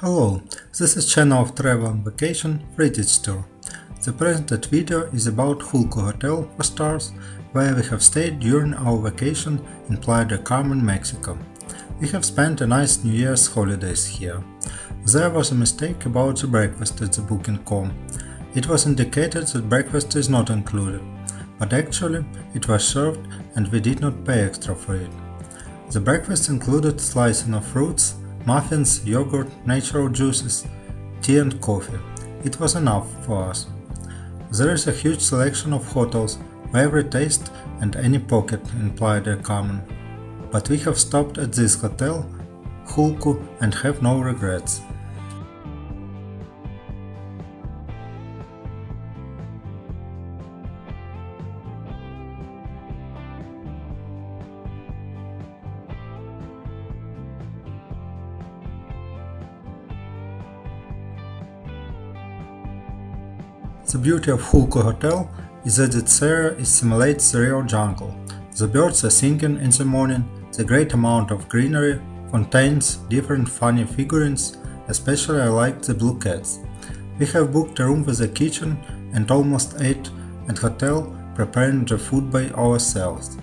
Hello, this is channel of travel and vacation Fridage Tour. The presented video is about Julco Hotel for stars, where we have stayed during our vacation in Playa del Carmen, Mexico. We have spent a nice New Year's holidays here. There was a mistake about the breakfast at the booking.com. It was indicated that breakfast is not included, but actually it was served and we did not pay extra for it. The breakfast included slicing of fruits, muffins, yogurt, natural juices, tea and coffee. It was enough for us. There is a huge selection of hotels for every taste and any pocket in Playa del Carmen. But we have stopped at this hotel, Hulku, and have no regrets. The beauty of Julco Hotel is that its area simulates the real jungle. The birds are singing in the morning, the great amount of greenery, contains different funny figurines, especially I like the blue cats. We have booked a room with a kitchen and almost ate at hotel preparing the food by ourselves.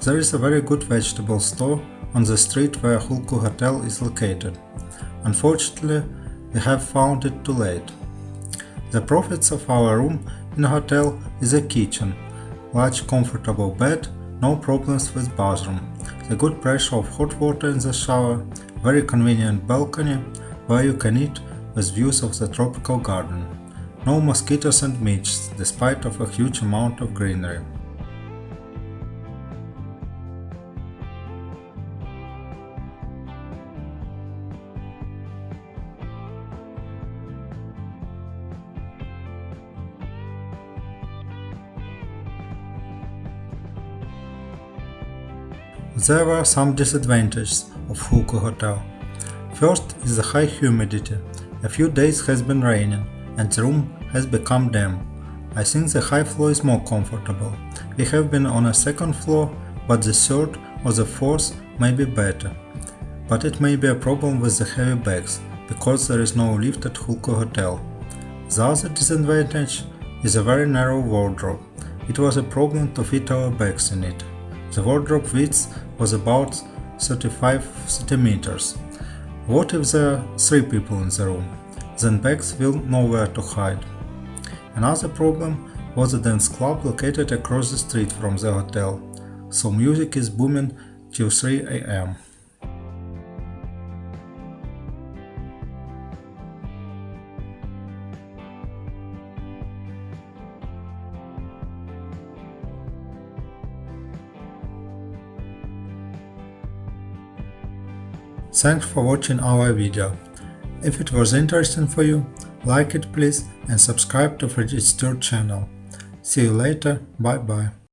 There is a very good vegetable store on the street where Julco Hotel is located. Unfortunately, we have found it too late. The profits of our room in hotel is a kitchen, large comfortable bed, no problems with bathroom, the good pressure of hot water in the shower, very convenient balcony where you can eat with views of the tropical garden, no mosquitoes and midges despite of a huge amount of greenery. There were some disadvantages of Huku Hotel. First is the high humidity. A few days has been raining and the room has become damp. I think the high floor is more comfortable. We have been on a second floor, but the third or the fourth may be better. But it may be a problem with the heavy bags, because there is no lift at Julco Hotel. The other disadvantage is a very narrow wardrobe. It was a problem to fit our bags in it. The wardrobe width was about 35 centimeters. What if there are three people in the room? Then bags will nowhere to hide. Another problem was a dance club located across the street from the hotel, so music is booming till 3 am. Thanks for watching our video. If it was interesting for you, like it please and subscribe to Tour channel. See you later, bye bye.